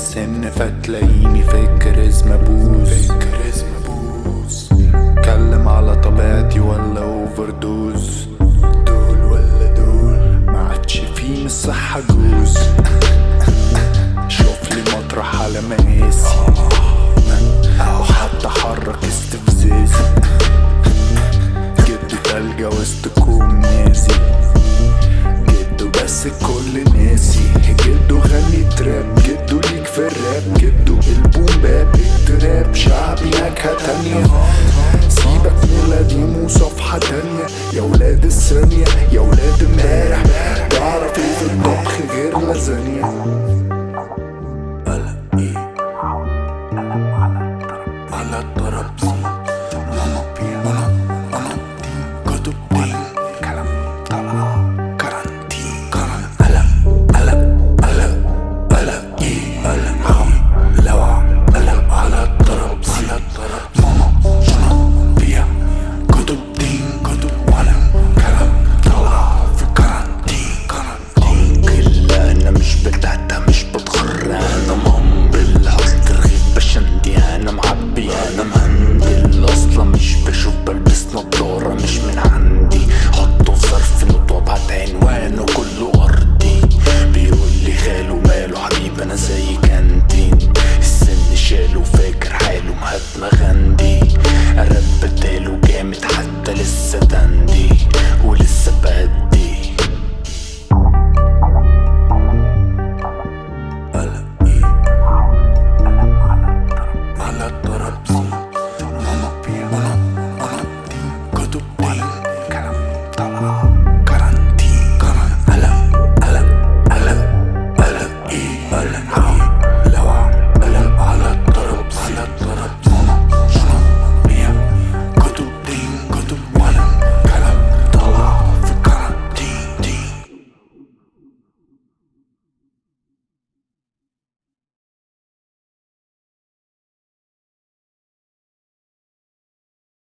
السن فتلاقيني أبوس. فاكر اسم أبوس. اتكلم على طبيعتي ولا اوفر دوز دول ولا دول؟ ما عادش فيه من الصحة جوز. شوف لي مطرح على مقاسي. حركة تانية. سيبك من القديم وصفحة تانية يا ولاد الثانية يا ولاد امبارح. تعرف إيه في الطبخ غير لازانيا على الترابيزة لسه تندي ولسه بدي قلق إيه؟ على الترابزي Island.